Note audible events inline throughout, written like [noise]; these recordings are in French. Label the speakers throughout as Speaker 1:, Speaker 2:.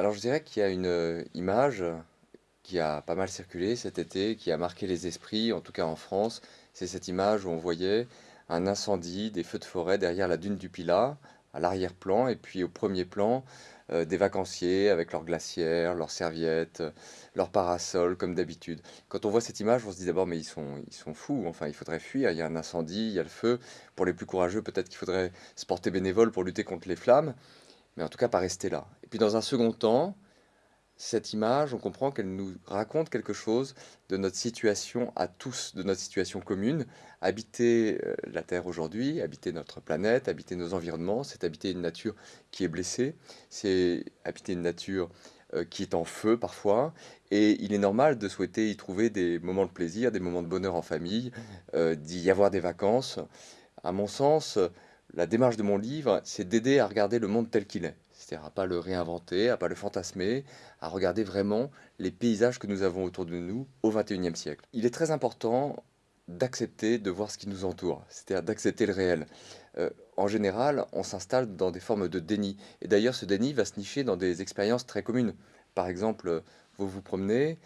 Speaker 1: Alors je dirais qu'il y a une euh, image qui a pas mal circulé cet été, qui a marqué les esprits, en tout cas en France. C'est cette image où on voyait un incendie, des feux de forêt derrière la dune du Pilat, à l'arrière-plan, et puis au premier plan, euh, des vacanciers avec leurs glacières, leurs serviettes, leurs parasols, comme d'habitude. Quand on voit cette image, on se dit d'abord, mais ils sont, ils sont fous, enfin, il faudrait fuir, il y a un incendie, il y a le feu. Pour les plus courageux, peut-être qu'il faudrait se porter bénévole pour lutter contre les flammes, mais en tout cas, pas rester là. Et puis dans un second temps, cette image, on comprend qu'elle nous raconte quelque chose de notre situation à tous, de notre situation commune. Habiter euh, la Terre aujourd'hui, habiter notre planète, habiter nos environnements, c'est habiter une nature qui est blessée, c'est habiter une nature euh, qui est en feu parfois, et il est normal de souhaiter y trouver des moments de plaisir, des moments de bonheur en famille, euh, d'y avoir des vacances. À mon sens, la démarche de mon livre, c'est d'aider à regarder le monde tel qu'il est c'est-à-dire à pas le réinventer, à pas le fantasmer, à regarder vraiment les paysages que nous avons autour de nous au XXIe siècle. Il est très important d'accepter de voir ce qui nous entoure, c'est-à-dire d'accepter le réel. Euh, en général, on s'installe dans des formes de déni. Et d'ailleurs, ce déni va se nicher dans des expériences très communes. Par exemple, vous vous promenez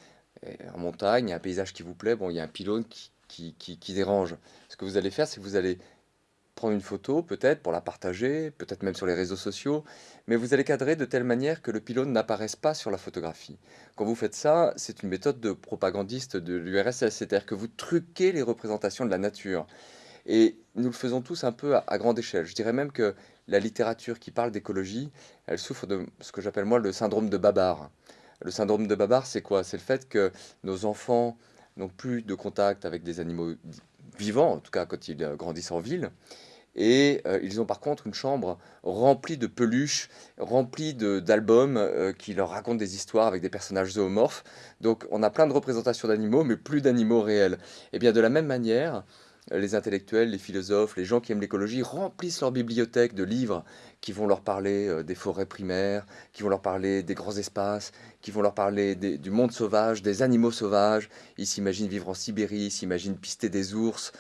Speaker 1: en montagne, il y a un paysage qui vous plaît, bon, il y a un pylône qui, qui, qui dérange. Ce que vous allez faire, c'est que vous allez prendre une photo, peut-être, pour la partager, peut-être même sur les réseaux sociaux, mais vous allez cadrer de telle manière que le pylône n'apparaisse pas sur la photographie. Quand vous faites ça, c'est une méthode de propagandiste de l'URSS, c'est-à-dire que vous truquez les représentations de la nature. Et nous le faisons tous un peu à, grande échelle. Je dirais même que la littérature qui parle d'écologie, elle souffre de ce que j'appelle moi le syndrome de Babar. Le syndrome de Babar, c'est quoi? C'est le fait que nos enfants n'ont plus de contact avec des animaux vivants, en tout cas quand ils grandissent en ville, et euh, ils ont par contre une chambre remplie de peluches, remplie d'albums euh, qui leur racontent des histoires avec des personnages zoomorphes. Donc on a plein de représentations d'animaux, mais plus d'animaux réels. Et bien de la même manière, les intellectuels, les philosophes, les gens qui aiment l'écologie remplissent leur bibliothèque de livres qui vont leur parler euh, des forêts primaires, qui vont leur parler des grands espaces, qui vont leur parler du monde sauvage, des animaux sauvages. Ils s'imaginent vivre en Sibérie, ils s'imaginent pister des ours.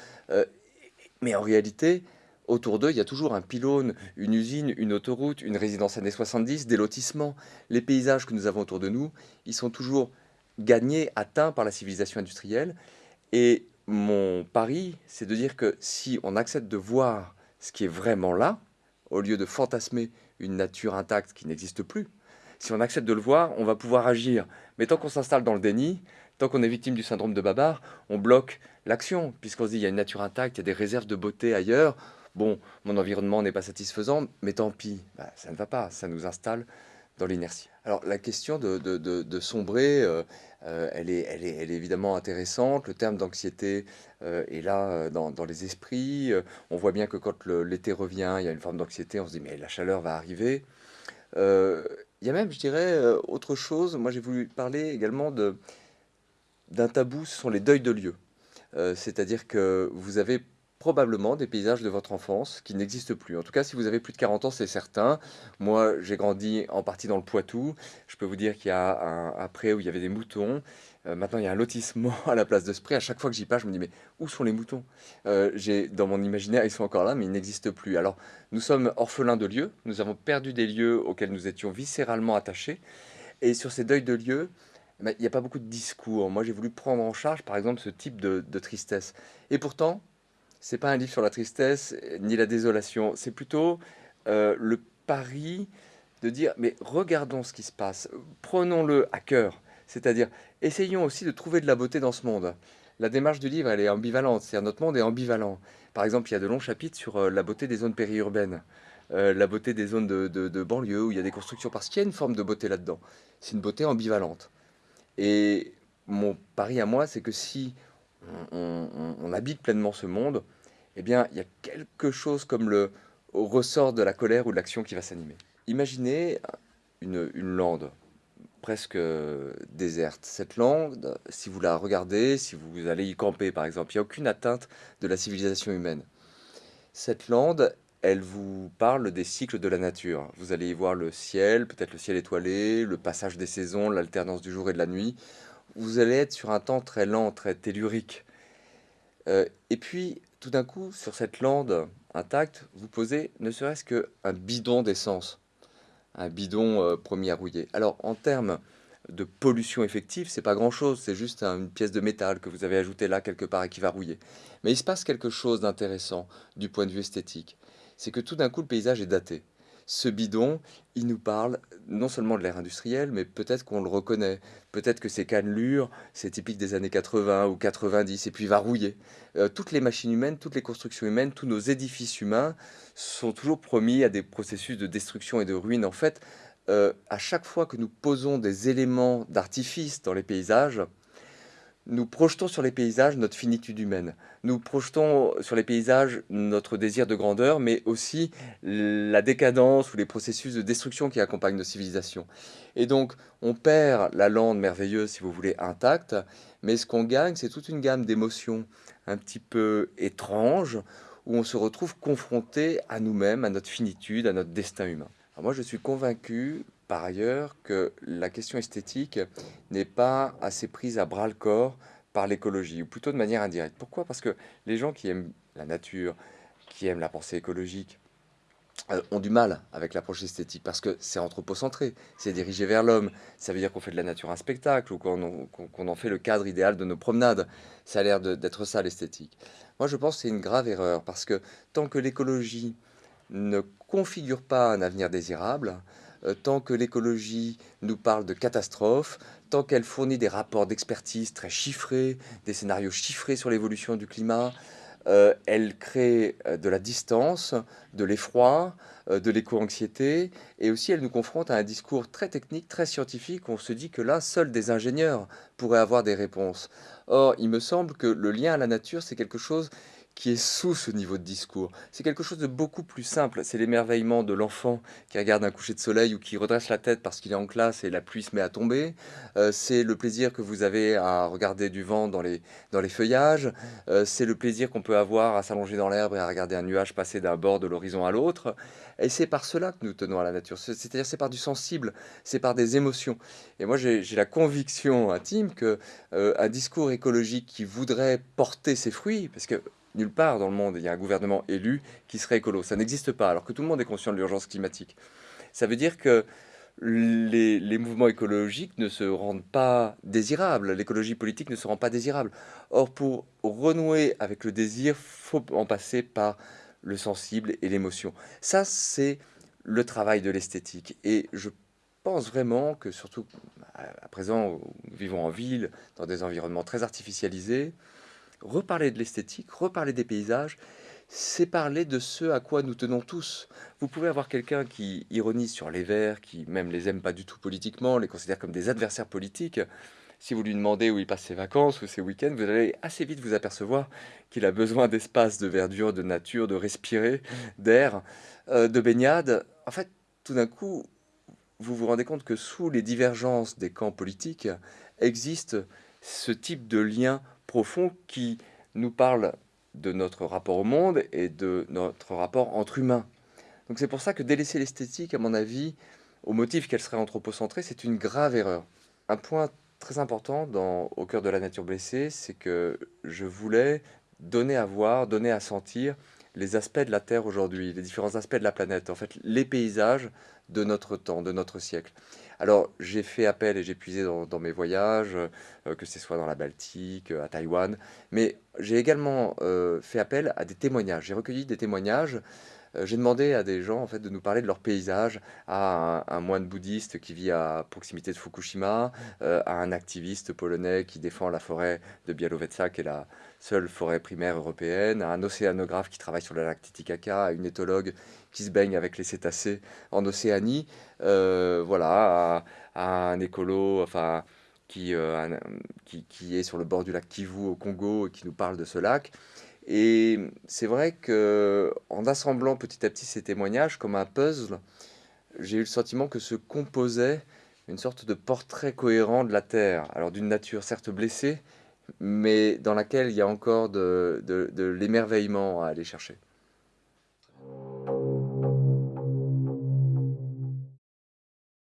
Speaker 1: mais en réalité, Autour d'eux, il y a toujours un pylône, une usine, une autoroute, une résidence années 70, des lotissements. Les paysages que nous avons autour de nous, ils sont toujours gagnés, atteints par la civilisation industrielle. Et mon pari, c'est de dire que si on accepte de voir ce qui est vraiment là, au lieu de fantasmer une nature intacte qui n'existe plus, si on accepte de le voir, on va pouvoir agir. Mais tant qu'on s'installe dans le déni, tant qu'on est victime du syndrome de Babar, on bloque l'action, puisqu'on se dit il y a une nature intacte, il y a des réserves de beauté ailleurs, bon, mon environnement n'est pas satisfaisant, mais tant pis, bah, ça ne va pas, ça nous installe dans l'inertie. Alors la question de, sombrer, euh, euh, elle, est, elle, est, évidemment intéressante. Le terme d'anxiété euh, est là dans, les esprits. on voit bien que quand l'été revient, il y a une forme d'anxiété, on se dit mais la chaleur va arriver. il y a même, je dirais, autre chose. Moi j'ai voulu parler également d'un tabou, ce sont les deuils de lieu. C'est-à-dire que vous avez probablement des paysages de votre enfance qui n'existent plus. En tout cas, si vous avez plus de 40 ans, c'est certain. Moi, j'ai grandi en partie dans le Poitou. Je peux vous dire qu'il y a un après où il y avait des moutons. Euh, maintenant, il y a un lotissement [laughs] à la place de pré. À chaque fois que j'y passe, je me dis, mais où sont les moutons? Euh, J'ai Dans mon imaginaire, ils sont encore là, mais ils n'existent plus. Alors, nous sommes orphelins de lieux. Nous avons perdu des lieux auxquels nous étions viscéralement attachés. Et sur ces deuils de lieux, il n'y a pas beaucoup de discours. Moi, j'ai voulu prendre en charge, par exemple, ce type de, de tristesse. Et pourtant, c'est pas un livre sur la tristesse ni la désolation, c'est plutôt euh, le pari de dire mais regardons ce qui se passe, prenons-le à cœur, c'est-à-dire essayons aussi de trouver de la beauté dans ce monde. La démarche du livre, elle est ambivalente, c'est-à-dire notre monde est ambivalent. Par exemple, il y a de longs chapitres sur euh, la beauté des zones périurbaines, euh, la beauté des zones de, banlieue où il y a des constructions, parce qu'il y a une forme de beauté là-dedans. C'est une beauté ambivalente. Et mon pari à moi, c'est que si on, habite pleinement ce monde, eh bien, il y a quelque chose comme le ressort de la colère ou de l'action qui va s'animer. Imaginez une, lande presque déserte. Cette lande, si vous la regardez, si vous allez y camper par exemple, il n'y a aucune atteinte de la civilisation humaine. Cette lande, elle vous parle des cycles de la nature. Vous allez y voir le ciel, peut-être le ciel étoilé, le passage des saisons, l'alternance du jour et de la nuit vous allez être sur un temps très lent, très tellurique. Euh, et puis, tout d'un coup, sur cette lande intacte, vous posez ne serait-ce qu'un bidon d'essence. un bidon euh, promis à rouiller. Alors en termes de pollution effective, c'est pas grand-chose, c'est juste une pièce de métal que vous avez ajoutée là quelque part et qui va rouiller. Mais il se passe quelque chose d'intéressant du point de vue esthétique. C'est que tout d'un coup, le paysage est daté. Ce bidon, il nous parle non seulement de l'ère industrielle, mais peut-être qu'on le reconnaît. Peut-être que ces cannelures, c'est typique des années 80 ou 90, et puis va rouiller. Euh, toutes les machines humaines, toutes les constructions humaines, tous nos édifices humains sont toujours promis à des processus de destruction et de ruine. En fait, euh, à chaque fois que nous posons des éléments d'artifice dans les paysages, nous projetons sur les paysages notre finitude humaine. Nous projetons sur les paysages notre désir de grandeur, mais aussi la décadence ou les processus de destruction qui accompagnent nos civilisations. Et donc, on perd la lande merveilleuse, si vous voulez, intacte, mais ce qu'on gagne, c'est toute une gamme d'émotions un petit peu étranges, où on se retrouve confronté à nous-mêmes, à notre finitude, à notre destin humain moi, je suis convaincu, par ailleurs, que la question esthétique n'est pas assez prise à bras-le-corps par l'écologie, ou plutôt de manière indirecte. Pourquoi? Parce que les gens qui aiment la nature, qui aiment la pensée écologique, euh, ont du mal avec l'approche esthétique parce que c'est anthropocentré, c'est dirigé vers l'homme. Ça veut dire qu'on fait de la nature un spectacle ou qu'on en fait le cadre idéal de nos promenades. Ça a l'air d'être ça l'esthétique. Moi, je pense que c'est une grave erreur parce que tant que l'écologie ne configure pas un avenir désirable, tant que l'écologie nous parle de catastrophe, tant qu'elle fournit des rapports d'expertise très chiffrés, des scénarios chiffrés sur l'évolution du climat, euh, elle crée euh, de la distance, de l'effroi, de l'éco-anxiété, et aussi elle nous confronte à un discours très technique, très scientifique, on se dit que là, seuls des ingénieurs pourraient avoir des réponses. Or, il me semble que le lien à la nature, c'est quelque chose qui est sous ce niveau de discours. C'est quelque chose de beaucoup plus simple. C'est l'émerveillement de l'enfant qui regarde un coucher de soleil ou qui redresse la tête parce qu'il est en classe et la pluie se met à tomber. Euh, c'est le plaisir que vous avez à regarder du vent dans les, dans les feuillages. Euh, c'est le plaisir qu'on peut avoir à s'allonger dans l'herbe et à regarder un nuage passer d'un bord de l'horizon à l'autre. Et c'est par cela que nous tenons à la nature. C'est-à-dire c'est par du sensible, c'est par des émotions. Et moi j'ai la conviction intime que euh, un discours écologique qui voudrait porter ses fruits, parce que nulle part dans le monde, il y a un gouvernement élu qui serait écolo. Ça n'existe pas, alors que tout le monde est conscient de l'urgence climatique. Ça veut dire que les, mouvements écologiques ne se rendent pas désirables, l'écologie politique ne se rend pas désirable. Or, pour renouer avec le désir, faut en passer par le sensible et l'émotion. Ça, c'est le travail de l'esthétique. Et je pense vraiment que, surtout à présent, nous vivons en ville, dans des environnements très artificialisés, reparler de l'esthétique, reparler des paysages, c'est parler de ce à quoi nous tenons tous. Vous pouvez avoir quelqu'un qui ironise sur les Verts, qui même les aime pas du tout politiquement, les considère comme des adversaires politiques. Si vous lui demandez où il passe ses vacances ou ses week-ends, vous allez assez vite vous apercevoir qu'il a besoin d'espace, de verdure, de nature, de respirer, d'air, euh, de baignade. En fait, tout d'un coup, vous vous rendez compte que sous les divergences des camps politiques existe ce type de lien profond qui nous parle de notre rapport au monde et de notre rapport entre humains. Donc c'est pour ça que délaisser l'esthétique, à mon avis, au motif qu'elle serait anthropocentrée, c'est une grave erreur. Un point très important dans Au cœur de la nature blessée, c'est que je voulais donner à voir, donner à sentir les aspects de la Terre aujourd'hui, les différents aspects de la planète, en fait les paysages de notre temps, de notre siècle. Alors j'ai fait appel et j'ai puisé dans, mes voyages, euh, que ce soit dans la Baltique, à Taïwan, mais j'ai également euh, fait appel à des témoignages. J'ai recueilli des témoignages euh, j'ai demandé à des gens en fait, de nous parler de leur paysage, à un, moine bouddhiste qui vit à proximité de Fukushima, euh, à un activiste polonais qui défend la forêt de Białowieża, qui est la seule forêt primaire européenne, à un océanographe qui travaille sur le lac Titicaca, à une éthologue qui se baigne avec les cétacés en Océanie, euh, voilà, à, un écolo, enfin, qui, qui, qui, est sur le bord du lac Kivu au Congo et qui nous parle de ce lac. Et c'est vrai que en assemblant petit à petit ces témoignages comme un puzzle, j'ai eu le sentiment que se composait une sorte de portrait cohérent de la Terre. Alors d'une nature certes blessée, mais dans laquelle il y a encore de, de l'émerveillement à aller chercher.